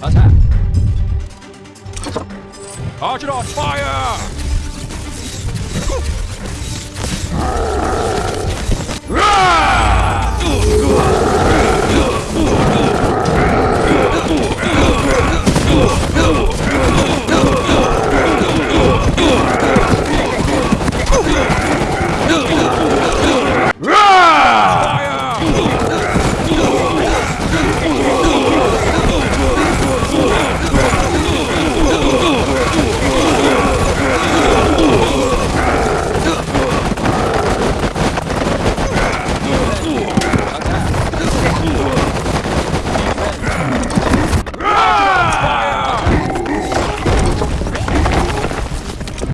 Attack! Archidon, fire!